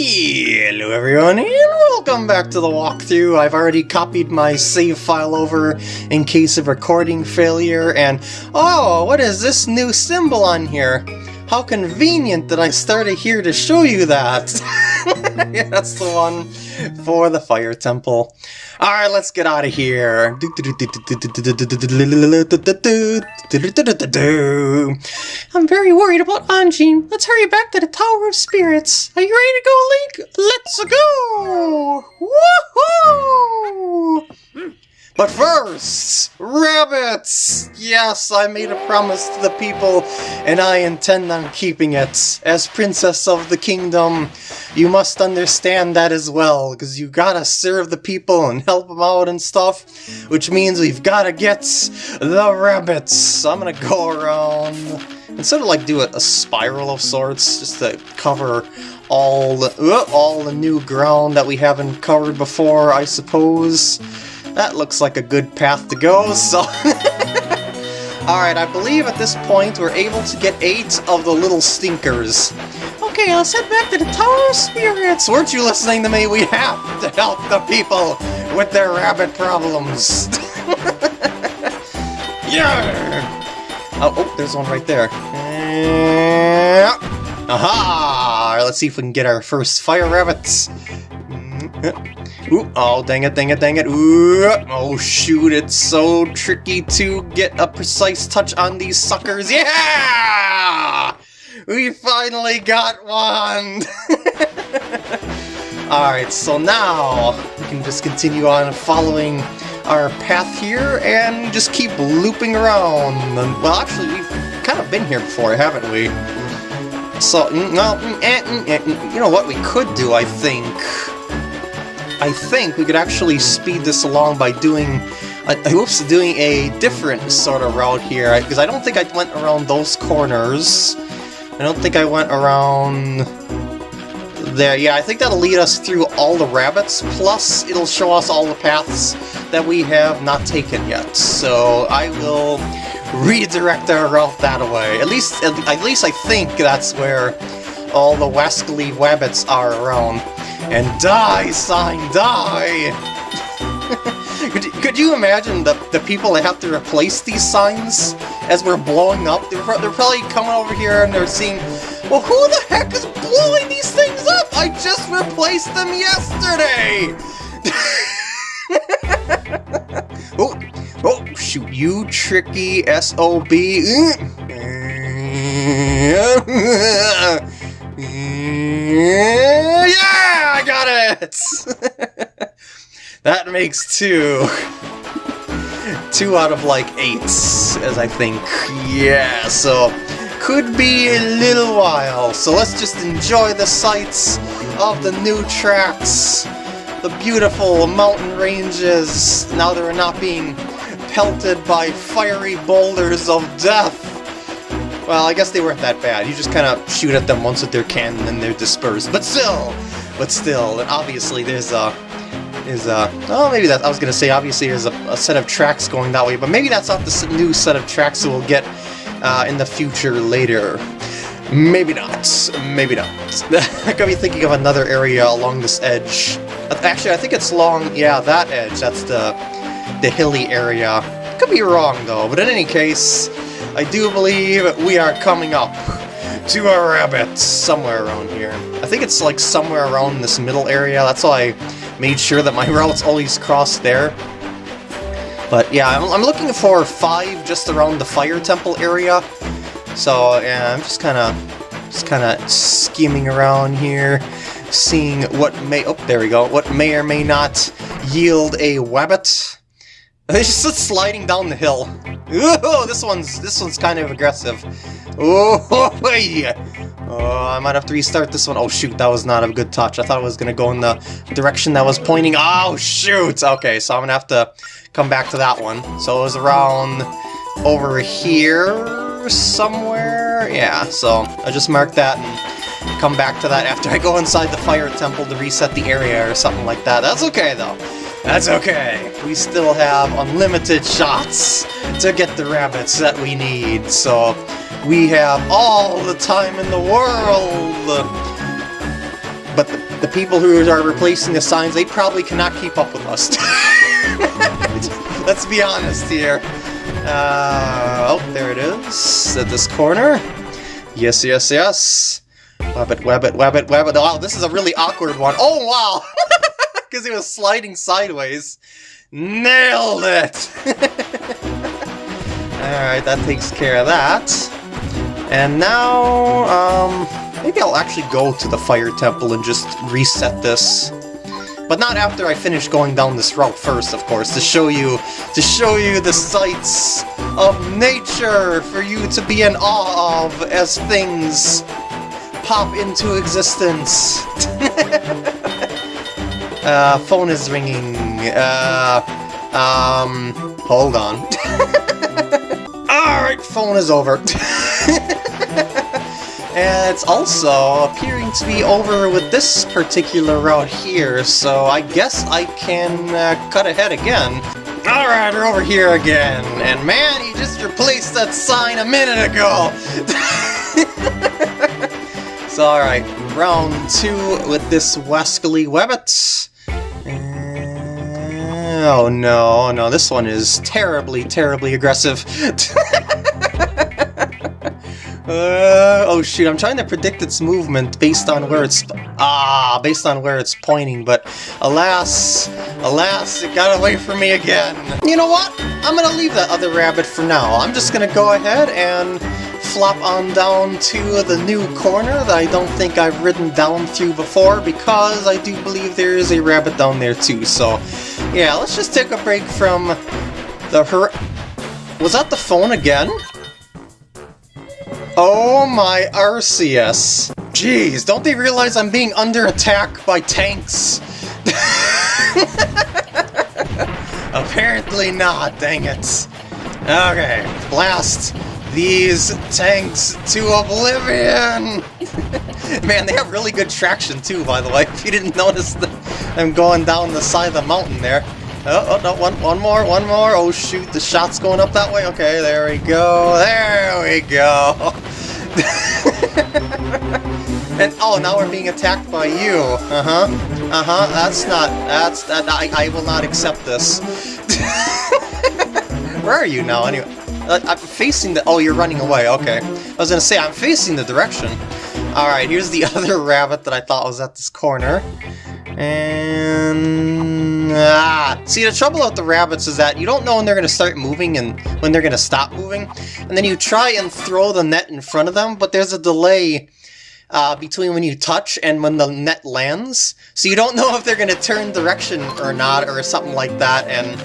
Hello everyone and welcome back to the walkthrough. I've already copied my save file over in case of recording failure and oh, what is this new symbol on here? How convenient that I started here to show you that. yeah, that's the one for the fire temple. Alright, let's get out of here. I'm very worried about Anjean. Let's hurry back to the Tower of Spirits. Are you ready to go, Link? Let's go! Woohoo! But first, rabbits! Yes, I made a promise to the people, and I intend on keeping it. As Princess of the Kingdom, you must understand that as well, because you gotta serve the people and help them out and stuff, which means we've gotta get the rabbits. I'm gonna go around and sort of like do a, a spiral of sorts, just to cover all the, uh, all the new ground that we haven't covered before, I suppose. That looks like a good path to go, so... Alright, I believe at this point we're able to get eight of the little stinkers. Okay, let's head back to the Tower of Spirits! Weren't you listening to me? We have to help the people with their rabbit problems! yeah! Oh, oh, there's one right there. Aha! Let's see if we can get our first fire rabbits. Ooh, oh, dang it, dang it, dang it. Ooh, oh, shoot, it's so tricky to get a precise touch on these suckers. Yeah! We finally got one! Alright, so now we can just continue on following our path here and just keep looping around. Well, actually, we've kind of been here before, haven't we? So, mm, mm, eh, mm, eh, you know what we could do, I think? I think we could actually speed this along by doing uh, oops, doing a different sort of route here, because I don't think I went around those corners. I don't think I went around there. Yeah, I think that'll lead us through all the rabbits, plus it'll show us all the paths that we have not taken yet. So I will redirect our route that way. At least, at least I think that's where all the wascally rabbits are around. And die, sign, die! could, you, could you imagine the, the people that have to replace these signs as we're blowing up? They're, they're probably coming over here and they're seeing, well, who the heck is blowing these things up? I just replaced them yesterday! oh, oh, shoot, you tricky SOB. Yeah, I got it! that makes two. Two out of like eight, as I think. Yeah, so could be a little while. So let's just enjoy the sights of the new tracks. The beautiful mountain ranges, now they're not being pelted by fiery boulders of death. Well, I guess they weren't that bad. You just kind of shoot at them once with their cannon and they're dispersed. But still, but still, and obviously there's a, is a, oh maybe that, I was to say obviously there's a, a, set of tracks going that way, but maybe that's not the new set of tracks that we'll get uh, in the future later. Maybe not. Maybe not. I could be thinking of another area along this edge. Actually, I think it's long. yeah, that edge. That's the, the hilly area. Could be wrong, though. But in any case, I do believe we are coming up to a rabbit somewhere around here. I think it's like somewhere around this middle area. That's why I made sure that my routes always cross there. But yeah, I'm, I'm looking for five just around the fire temple area. So yeah, I'm just kind of just kind of scheming around here, seeing what may oh there we go, what may or may not yield a wabbit. It's just sliding down the hill. Ooh, this one's this one's kind of aggressive. Oh, yeah. Oh, I might have to restart this one. Oh shoot, that was not a good touch. I thought it was gonna go in the direction that was pointing. Oh shoot! Okay, so I'm gonna have to come back to that one. So it was around over here somewhere. Yeah, so I just marked that and come back to that after I go inside the fire temple to reset the area or something like that. That's okay though. That's okay. We still have unlimited shots to get the rabbits that we need, so we have all the time in the world. But the people who are replacing the signs, they probably cannot keep up with us. Let's be honest here. Uh, oh, there it is, at this corner. Yes, yes, yes. Web it, web it, web it, web it. Oh, this is a really awkward one. Oh, wow! Because he was sliding sideways. Nailed it! Alright, that takes care of that. And now, um, maybe I'll actually go to the Fire Temple and just reset this. But not after I finish going down this route first, of course, to show you, to show you the sights of nature for you to be in awe of as things pop into existence. uh, phone is ringing. Uh, um, hold on. Alright, phone is over. and it's also appearing to be over with this particular route here, so I guess I can uh, cut ahead again. Alright, we're over here again, and man, he just replaced that sign a minute ago! so alright, round two with this Wascally Webbit. Oh no, oh no, this one is terribly, terribly aggressive. Uh, oh shoot, I'm trying to predict its movement based on where it's... Ah, based on where it's pointing, but alas, alas, it got away from me again. You know what? I'm gonna leave that other rabbit for now. I'm just gonna go ahead and flop on down to the new corner that I don't think I've ridden down through before because I do believe there is a rabbit down there too. So yeah, let's just take a break from the her... Was that the phone again? Oh my Arceus. Jeez, don't they realize I'm being under attack by tanks? Apparently not, dang it. Okay, blast these tanks to oblivion! Man, they have really good traction too, by the way, if you didn't notice them going down the side of the mountain there. Oh, oh, no, one, one more, one more. Oh, shoot, the shot's going up that way. Okay, there we go. There we go. and, oh, now we're being attacked by you. Uh-huh. Uh-huh, that's not, that's, that, I, I will not accept this. Where are you now, anyway? Uh, I'm facing the, oh, you're running away, okay. I was gonna say, I'm facing the direction. Alright, here's the other rabbit that I thought was at this corner. And... Ah! See, the trouble with the rabbits is that you don't know when they're going to start moving and when they're going to stop moving. And then you try and throw the net in front of them, but there's a delay uh, between when you touch and when the net lands. So you don't know if they're going to turn direction or not or something like that. And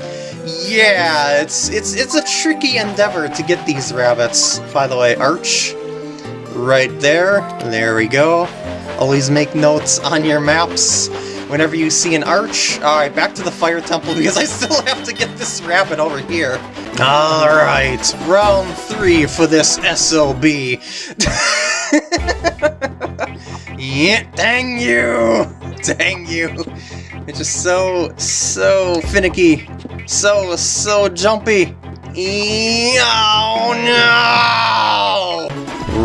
yeah, it's, it's, it's a tricky endeavor to get these rabbits. By the way, Arch, right there. There we go. Always make notes on your maps whenever you see an arch. Alright, back to the fire temple because I still have to get this rabbit over here. Alright, round three for this SOB. yeah, dang you! Dang you! It's just so, so finicky. So, so jumpy. Oh no!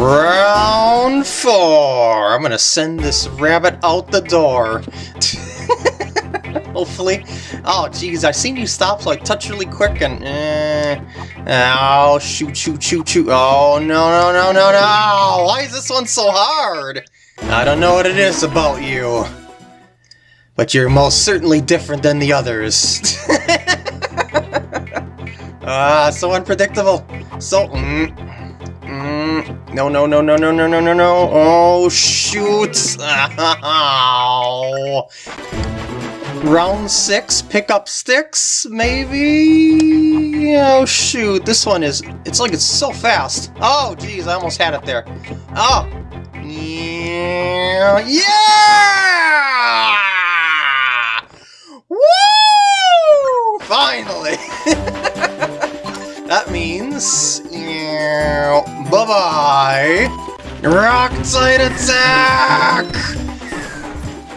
Round four! I'm gonna send this rabbit out the door. Hopefully. Oh, jeez, I seen you stop, I touch really quick and... Eh, oh, shoot, shoot, shoot, shoot. Oh, no, no, no, no, no! Why is this one so hard? I don't know what it is about you. But you're most certainly different than the others. Ah, so unpredictable. So... Mm, Mm, no, no, no, no, no, no, no, no, no. Oh, shoot. Round six, pick up sticks, maybe? Oh, shoot. This one is... It's like it's so fast. Oh, geez, I almost had it there. Oh. Yeah! Yeah! Woo! Finally! that means... Bye-bye! Rock Tide Attack!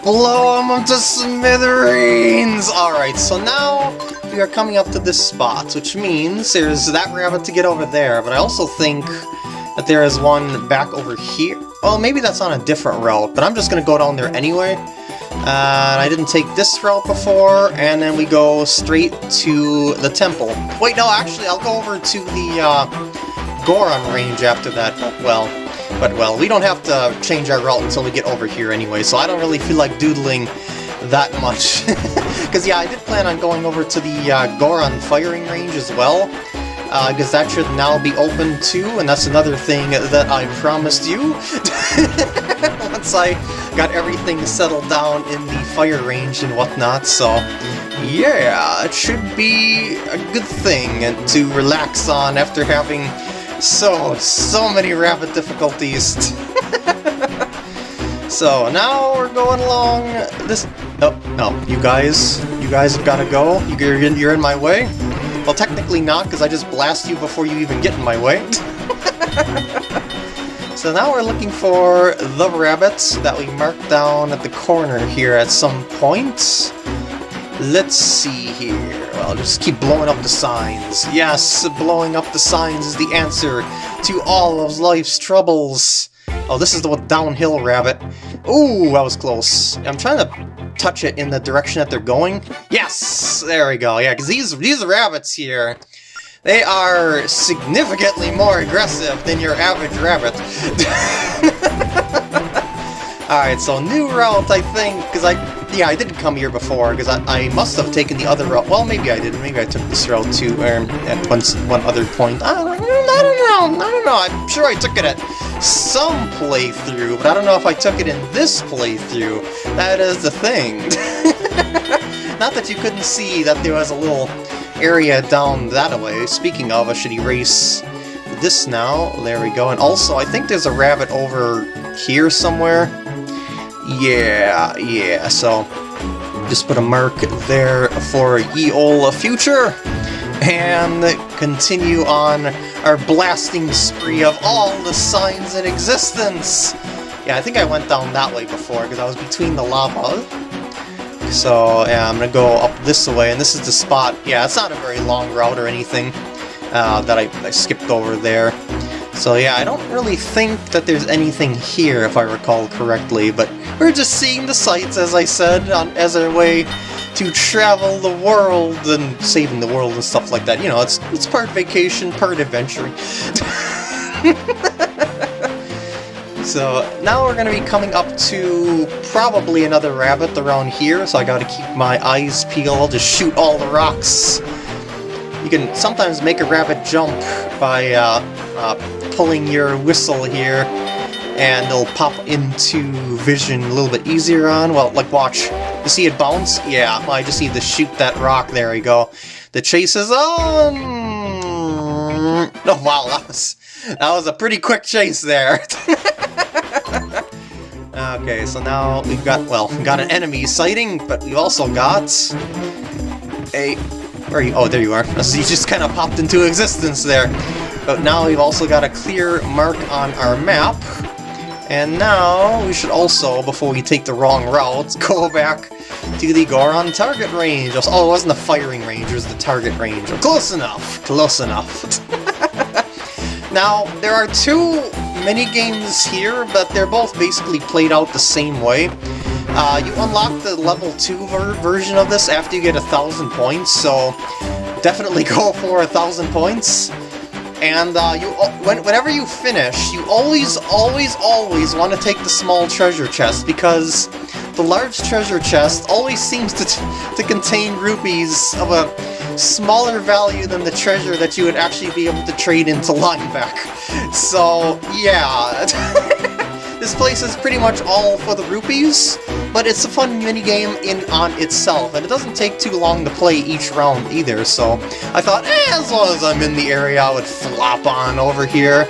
Blow them up to smithereens! Alright, so now we are coming up to this spot, which means there's that rabbit to get over there, but I also think that there is one back over here. Oh, maybe that's on a different route, but I'm just gonna go down there anyway. Uh, I didn't take this route before, and then we go straight to the temple. Wait, no, actually, I'll go over to the uh, Goron range after that. Well, but well, we don't have to change our route until we get over here anyway, so I don't really feel like doodling that much. Because yeah, I did plan on going over to the uh, Goron firing range as well, because uh, that should now be open too, and that's another thing that I promised you. Once I got everything settled down in the fire range and whatnot, so yeah, it should be a good thing to relax on after having so, so many rabbit difficulties. so, now we're going along this... Oh, no, you guys, you guys have got to go. You're in, you're in my way. Well, technically not, because I just blast you before you even get in my way. So now we're looking for the rabbits that we marked down at the corner here at some point. Let's see here. Well, just keep blowing up the signs. Yes, blowing up the signs is the answer to all of life's troubles. Oh, this is the downhill rabbit. Ooh, that was close. I'm trying to touch it in the direction that they're going. Yes! There we go. Yeah, because these, these rabbits here, they are significantly more aggressive than your average rabbit. Alright, so new route, I think, because I... Yeah, I didn't come here before, because I, I must have taken the other route. Well, maybe I didn't. Maybe I took this route too, um, at one, one other point. I don't, I don't know, I don't know. I'm sure I took it at some playthrough, but I don't know if I took it in this playthrough. That is the thing. Not that you couldn't see that there was a little area down that way. Speaking of, I should erase this now. There we go. And also, I think there's a rabbit over here somewhere. Yeah, yeah, so just put a mark there for ye old future and continue on our blasting spree of all the signs in existence. Yeah, I think I went down that way before because I was between the lava so yeah, I'm gonna go up this way, and this is the spot. Yeah, it's not a very long route or anything uh, that I, I skipped over there. So yeah, I don't really think that there's anything here, if I recall correctly, but we're just seeing the sights, as I said, on, as our way to travel the world and saving the world and stuff like that. You know, it's, it's part vacation, part adventuring. So now we're going to be coming up to probably another rabbit around here, so I got to keep my eyes peeled to shoot all the rocks. You can sometimes make a rabbit jump by uh, uh, pulling your whistle here, and it'll pop into vision a little bit easier on. Well, like watch. You see it bounce? Yeah, I just need to shoot that rock. There we go. The chase is on! Oh wow, that was, that was a pretty quick chase there. Okay, so now we've got, well, we've got an enemy sighting, but we've also got a... Where are you? Oh, there you are. So you just kind of popped into existence there. But now we've also got a clear mark on our map. And now we should also, before we take the wrong route, go back to the Goron target range. Oh, it wasn't the firing range, it was the target range. Close enough, close enough. now, there are two mini games here, but they're both basically played out the same way. Uh, you unlock the level 2 ver version of this after you get a thousand points, so definitely go for a thousand points. And uh, you, when, whenever you finish, you always, always, always want to take the small treasure chest, because the large treasure chest always seems to, to contain rupees of a smaller value than the treasure that you would actually be able to trade into Linebeck. So, yeah. This place is pretty much all for the rupees, but it's a fun minigame in on itself, and it doesn't take too long to play each round either, so I thought, eh, as long as I'm in the area, I would flop on over here,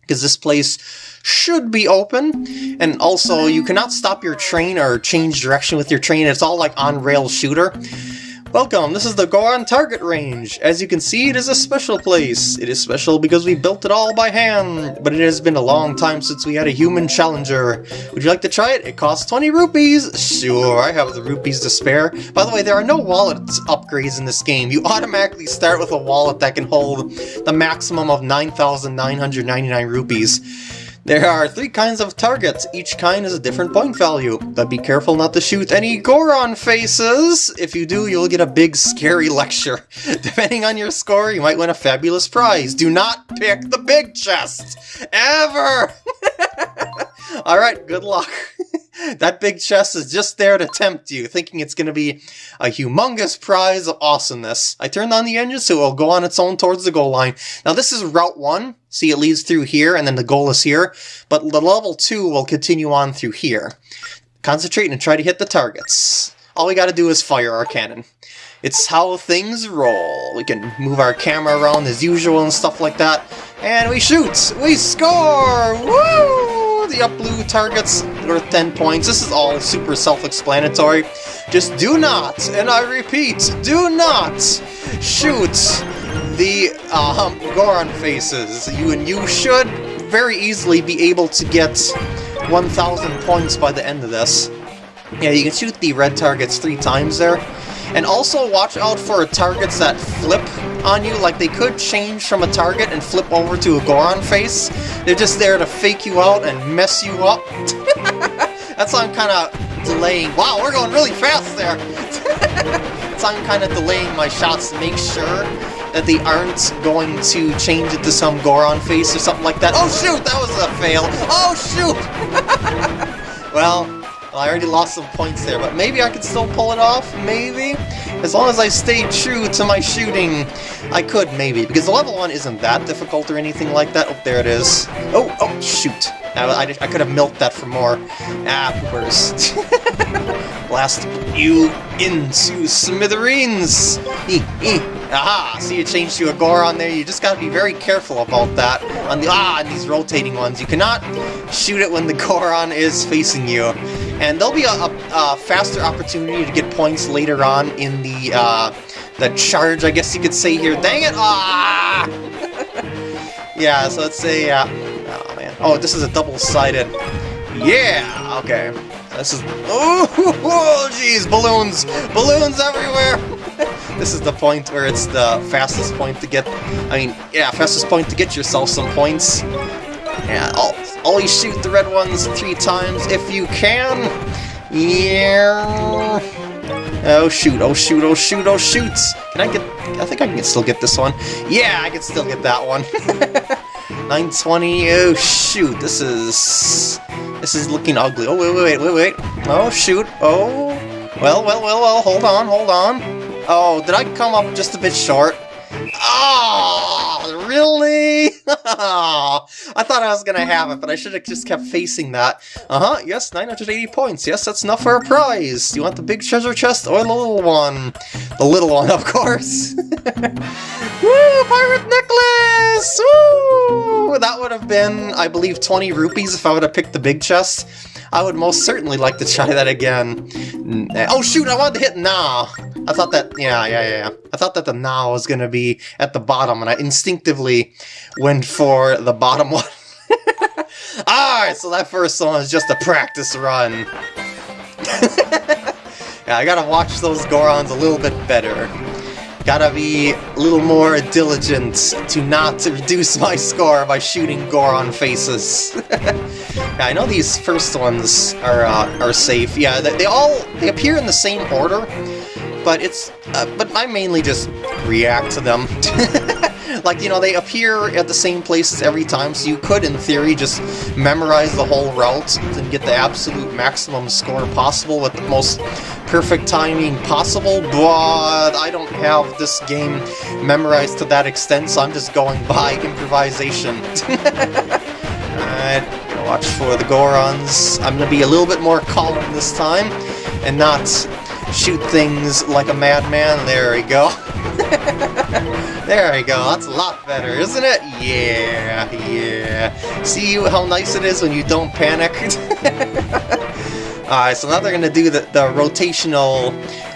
because this place should be open, and also you cannot stop your train or change direction with your train, it's all like on-rail shooter, Welcome, this is the Goron Target Range. As you can see, it is a special place. It is special because we built it all by hand, but it has been a long time since we had a human challenger. Would you like to try it? It costs 20 rupees. Sure, I have the rupees to spare. By the way, there are no wallet upgrades in this game. You automatically start with a wallet that can hold the maximum of 9,999 rupees. There are three kinds of targets. Each kind is a different point value. But be careful not to shoot any Goron faces. If you do, you'll get a big scary lecture. Depending on your score, you might win a fabulous prize. Do not pick the big chest. Ever! Alright, good luck. that big chest is just there to tempt you, thinking it's going to be a humongous prize of awesomeness. I turned on the engine so it'll go on its own towards the goal line. Now this is Route 1, see it leads through here and then the goal is here, but the level 2 will continue on through here. Concentrate and try to hit the targets. All we gotta do is fire our cannon. It's how things roll. We can move our camera around as usual and stuff like that. And we shoot! We score! Woo! the up blue targets worth 10 points. This is all super self-explanatory. Just do not, and I repeat, do not shoot the um, Goron faces. You and you should very easily be able to get 1,000 points by the end of this. Yeah, you can shoot the red targets three times there. And also watch out for targets that flip on you, like they could change from a target and flip over to a Goron face. They're just there to fake you out and mess you up. That's why I'm kind of delaying. Wow, we're going really fast there! so I'm kind of delaying my shots to make sure that they aren't going to change it to some Goron face or something like that. Oh shoot, that was a fail! Oh shoot! well, I already lost some points there, but maybe I could still pull it off, maybe? As long as I stay true to my shooting, I could, maybe. Because the level 1 isn't that difficult or anything like that. Oh, there it is. Oh, oh, shoot. I, I, I could have milked that for more. Ah, poopers. Blast you into smithereens! Aha! See, it changed to a Goron there. You just gotta be very careful about that. On the ah, on these rotating ones, you cannot shoot it when the Goron is facing you. And there'll be a, a, a faster opportunity to get points later on in the uh, the charge, I guess you could say here. Dang it! Ah! yeah, so let's say, uh, oh man. Oh, this is a double-sided. Yeah! Okay. This is, oh, jeez, balloons! Balloons everywhere! This is the point where it's the fastest point to get, I mean, yeah, fastest point to get yourself some points. Yeah, always shoot the red ones three times if you can. Yeah. Oh shoot, oh shoot, oh shoot, oh shoot! Can I get... I think I can still get this one. Yeah, I can still get that one. 920, oh shoot, this is... This is looking ugly. Oh, wait, wait, wait, wait, wait. Oh, shoot, oh... Well, well, well, well, hold on, hold on. Oh, did I come up just a bit short? Oh, really? I thought I was gonna have it, but I should have just kept facing that. Uh-huh, yes, 980 points. Yes, that's enough for a prize. Do you want the big treasure chest or the little one? The little one, of course. Woo, pirate necklace! Woo! That would have been, I believe, 20 rupees if I would have picked the big chest. I would most certainly like to try that again. Oh shoot, I wanted to hit now. I thought that, yeah, yeah, yeah. I thought that the now was going to be at the bottom, and I instinctively went for the bottom one. Alright, so that first one is just a practice run. yeah, I gotta watch those Gorons a little bit better. Gotta be a little more diligent to not reduce my score by shooting Goron faces. yeah, I know these first ones are uh, are safe. Yeah, they, they all they appear in the same order, but it's uh, but I mainly just react to them. like, you know, they appear at the same places every time, so you could, in theory, just memorize the whole route and get the absolute maximum score possible with the most perfect timing possible, but I don't have this game memorized to that extent, so I'm just going by improvisation. Alright, watch for the Gorons. I'm gonna be a little bit more calm this time, and not shoot things like a madman. There we go. there we go, that's a lot better, isn't it? Yeah, yeah. See how nice it is when you don't panic? Alright, so now they're gonna do the, the rotational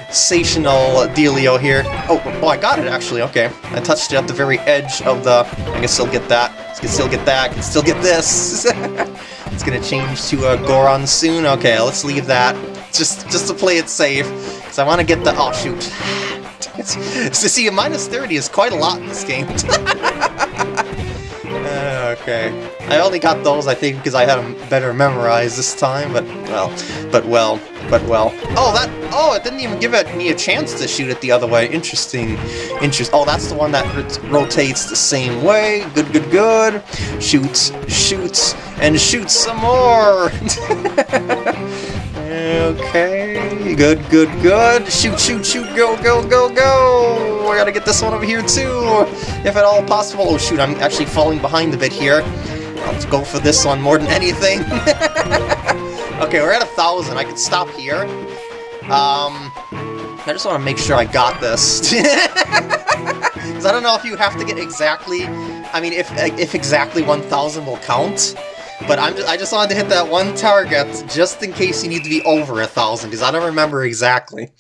sational dealio here. Oh, oh, I got it actually, okay. I touched it at the very edge of the... I can still get that. I can still get that. I can still get this. it's gonna change to a Goron soon. Okay, let's leave that. Just, just to play it safe. Because I want to get the... Oh, shoot. so see, a minus 30 is quite a lot in this game. Uh, okay. I only got those, I think, because I had them better memorized this time, but, well, but well, but well. Oh, that, oh, it didn't even give it, me a chance to shoot it the other way. Interesting, interest. Oh, that's the one that rotates the same way. Good, good, good. Shoots, shoots, and shoots some more. Okay, good, good, good. Shoot, shoot, shoot, go, go, go, go! I gotta get this one over here too, if at all possible. Oh shoot, I'm actually falling behind a bit here. Let's go for this one more than anything. okay, we're at a thousand. I could stop here. Um, I just want to make sure I got this. Because I don't know if you have to get exactly... I mean, if, if exactly 1,000 will count. But I'm just, I just wanted to hit that one target, just in case you need to be over a thousand, because I don't remember exactly.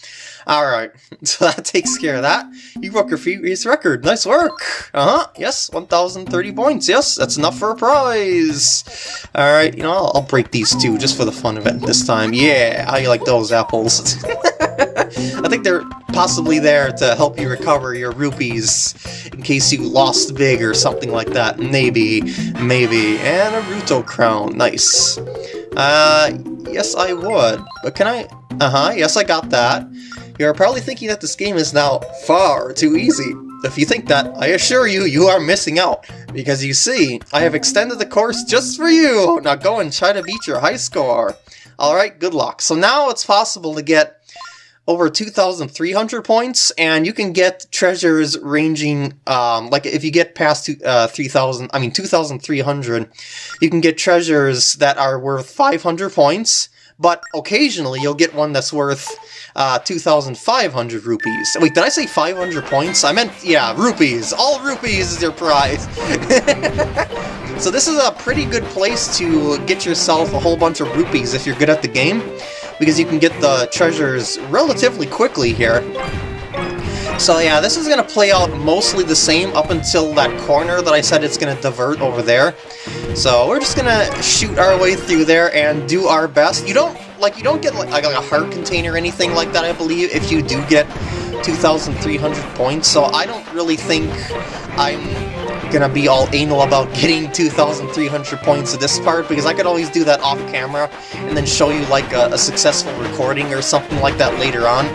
Alright, so that takes care of that. You broke your previous record. Nice work! Uh-huh, yes, 1,030 points. Yes, that's enough for a prize! Alright, you know, I'll, I'll break these two, just for the fun of it this time. Yeah, how you like those apples? I think they're possibly there to help you recover your rupees in case you lost big or something like that. Maybe, maybe. And a Ruto crown. Nice. Uh, yes I would. But can I... Uh-huh, yes I got that. You're probably thinking that this game is now far too easy. If you think that, I assure you, you are missing out. Because you see, I have extended the course just for you. Now go and try to beat your high score. Alright, good luck. So now it's possible to get over 2,300 points, and you can get treasures ranging, um, like if you get past two, uh, 3,000, I mean 2,300, you can get treasures that are worth 500 points, but occasionally you'll get one that's worth uh, 2,500 rupees. Wait, did I say 500 points? I meant, yeah, rupees. All rupees is your prize. so this is a pretty good place to get yourself a whole bunch of rupees if you're good at the game because you can get the treasures relatively quickly here. So yeah, this is going to play out mostly the same up until that corner that I said it's going to divert over there. So we're just going to shoot our way through there and do our best. You don't, like, you don't get like, like a heart container or anything like that, I believe, if you do get 2,300 points, so I don't really think I'm gonna be all anal about getting 2,300 points of this part, because I could always do that off camera, and then show you like a, a, successful recording or something like that later on,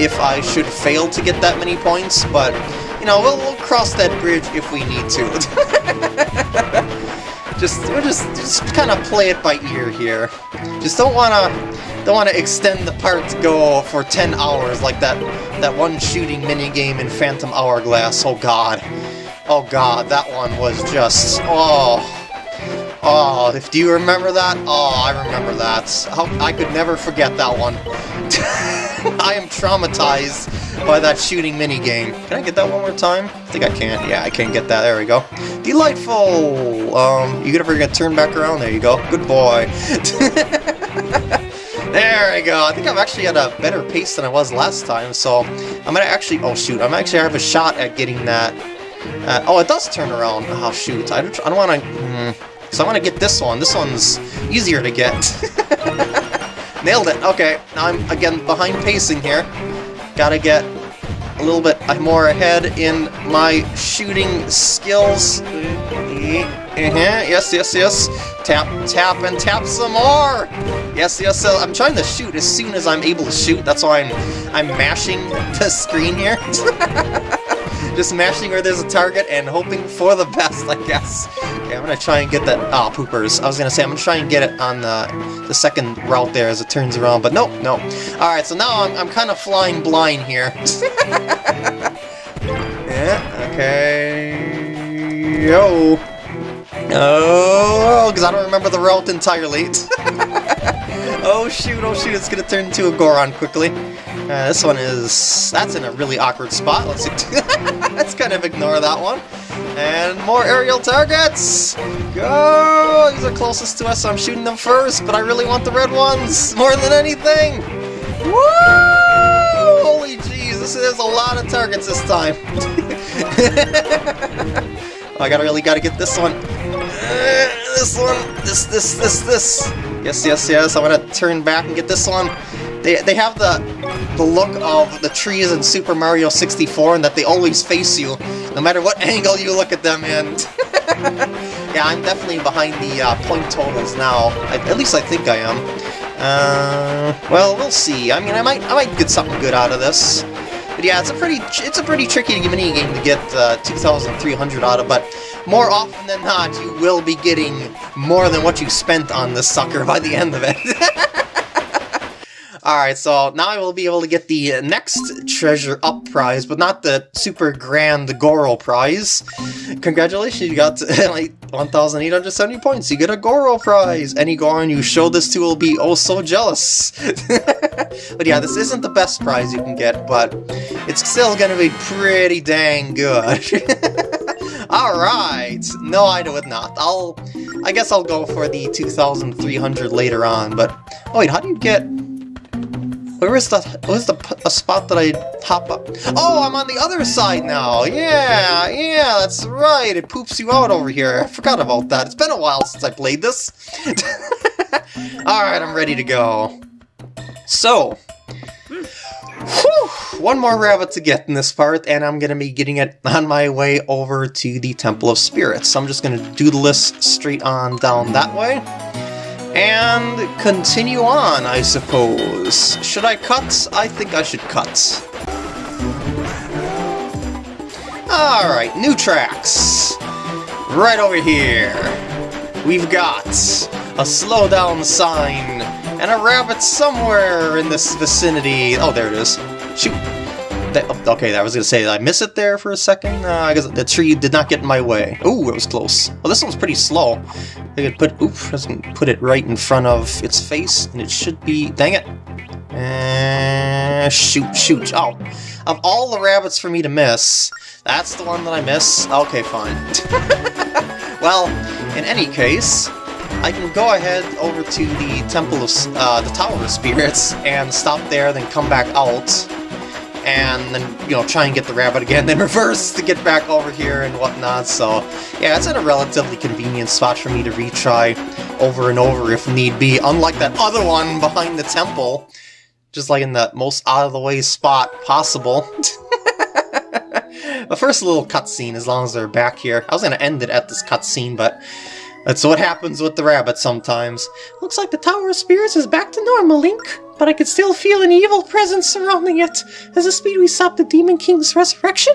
if I should fail to get that many points, but, you know, we'll, we'll cross that bridge if we need to. just, we'll just, just kind of play it by ear here. Just don't wanna, don't want to extend the part to go for 10 hours like that, that one shooting minigame in Phantom Hourglass, oh god. Oh god, that one was just... Oh... Oh, if do you remember that? Oh, I remember that. How, I could never forget that one. I am traumatized by that shooting minigame. Can I get that one more time? I think I can. Yeah, I can get that. There we go. Delightful! Um, you ever get turned back around? There you go. Good boy. there we go. I think I'm actually at a better pace than I was last time, so I'm gonna actually... Oh, shoot. I'm actually have a shot at getting that uh, oh, it does turn around. Oh, shoot. I don't, don't want to... Mm, so I want to get this one. This one's easier to get. Nailed it. Okay, now I'm, again, behind pacing here. Gotta get a little bit more ahead in my shooting skills. Uh -huh. Yes, yes, yes. Tap, tap, and tap some more! Yes, yes, so I'm trying to shoot as soon as I'm able to shoot. That's why I'm, I'm mashing the screen here. Just mashing where there's a target and hoping for the best, I guess. Okay, I'm gonna try and get that... Ah, oh, poopers. I was gonna say, I'm gonna try and get it on the, the second route there as it turns around, but nope, nope. Alright, so now I'm, I'm kind of flying blind here. yeah, okay... Yo! Oh, because I don't remember the route entirely. oh shoot, oh shoot, it's gonna turn into a Goron quickly. Uh, this one is... that's in a really awkward spot. Let's, let's kind of ignore that one. And more aerial targets! Go! These are closest to us, so I'm shooting them first, but I really want the red ones more than anything! Woo! Holy jeez, this is a lot of targets this time. oh, I gotta really gotta get this one. Uh, this one, this, this, this, this. Yes, yes, yes, I'm gonna turn back and get this one. They, they have the, the look of the trees in Super Mario 64 and that they always face you, no matter what angle you look at them in. Yeah, I'm definitely behind the uh, point totals now. I, at least I think I am. Uh, well, we'll see. I mean, I might I might get something good out of this. But yeah, it's a pretty it's a pretty tricky mini game to get uh, 2,300 out of. But more often than not, you will be getting more than what you spent on this sucker by the end of it. Alright, so now I will be able to get the next treasure up prize, but not the super grand Goro prize. Congratulations, you got like 1,870 points. You get a Goro prize. Any Goron you show this to will be oh so jealous. but yeah, this isn't the best prize you can get, but it's still gonna be pretty dang good. Alright! No, I would not. I'll... I guess I'll go for the 2,300 later on, but... Oh wait, how do you get... Where is the where's the a spot that I hop up? Oh, I'm on the other side now. Yeah, yeah, that's right. It poops you out over here. I forgot about that. It's been a while since I played this. All right, I'm ready to go. So, whew, one more rabbit to get in this part, and I'm gonna be getting it on my way over to the Temple of Spirits. So I'm just gonna do the list straight on down that way. And continue on, I suppose. Should I cut? I think I should cut. Alright, new tracks. Right over here. We've got a slow down sign and a rabbit somewhere in this vicinity. Oh, there it is. Shoot. That, okay, I was gonna say, I miss it there for a second? Uh, I guess the tree did not get in my way. Ooh, it was close. Well, this one's pretty slow. I could put, put it right in front of its face, and it should be, dang it. Uh, shoot, shoot. Oh, of all the rabbits for me to miss, that's the one that I miss? Okay, fine. well, in any case, I can go ahead over to the Temple of, uh, the Tower of Spirits, and stop there, then come back out, and then, you know, try and get the rabbit again, then reverse to get back over here and whatnot, so yeah, it's in a relatively convenient spot for me to retry over and over if need be, unlike that other one behind the temple, just like in the most out-of-the-way spot possible. the first little cutscene, as long as they're back here. I was going to end it at this cutscene, but that's what happens with the rabbit sometimes. Looks like the Tower of Spirits is back to normal, Link but I could still feel an evil presence surrounding it. As the speed we stop the Demon King's resurrection?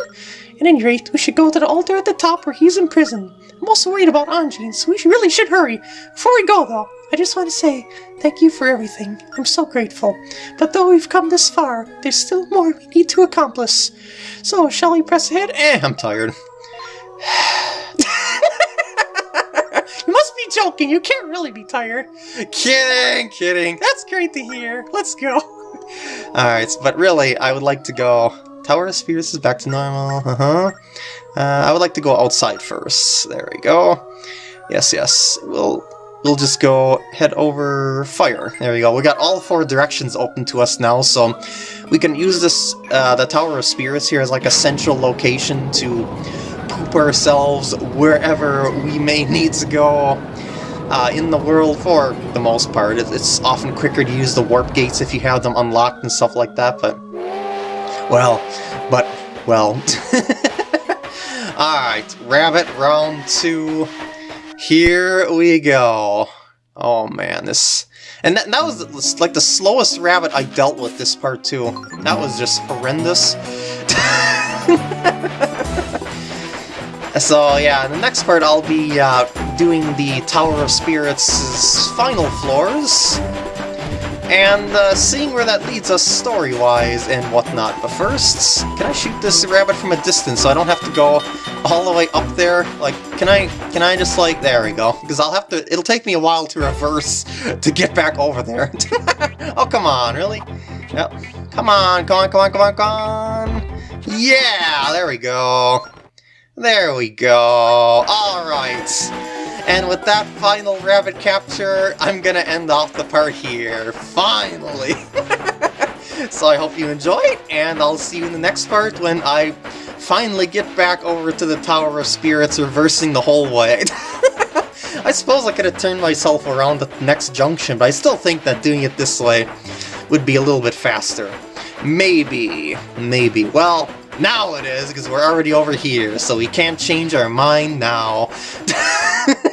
At any rate, we should go to the altar at the top where he's in prison. I'm also worried about Anjean, so we really should hurry. Before we go, though, I just want to say thank you for everything. I'm so grateful. But though we've come this far, there's still more we need to accomplish. So, shall we press ahead? Eh, I'm tired. joking. You can't really be tired. Kidding, kidding. That's great to hear. Let's go. Alright, but really, I would like to go... Tower of Spirits is back to normal. Uh-huh. Uh, I would like to go outside first. There we go. Yes, yes. We'll we'll just go head over fire. There we go. We got all four directions open to us now, so we can use this uh, the Tower of Spirits here as like a central location to poop ourselves wherever we may need to go uh, in the world for the most part. It's often quicker to use the warp gates if you have them unlocked and stuff like that, but... Well, but, well... Alright, Rabbit round two. Here we go. Oh man, this... And that, that was like the slowest rabbit I dealt with this part too. That was just horrendous. So yeah, the next part I'll be uh, doing the Tower of Spirits' final floors, and uh, seeing where that leads us story-wise and whatnot. But first, can I shoot this rabbit from a distance so I don't have to go all the way up there? Like, can I, can I just like, there we go. Because I'll have to, it'll take me a while to reverse to get back over there. oh, come on, really? Yep. Come on, come on, come on, come on, come on. Yeah, there we go. There we go. Alright. And with that final rabbit capture, I'm gonna end off the part here. Finally! so I hope you enjoyed, and I'll see you in the next part when I finally get back over to the Tower of Spirits reversing the whole way. I suppose I could have turned myself around at the next junction, but I still think that doing it this way would be a little bit faster. Maybe. Maybe. Well, now it is, because we're already over here, so we can't change our mind now.